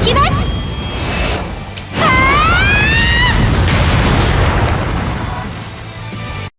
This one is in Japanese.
行きます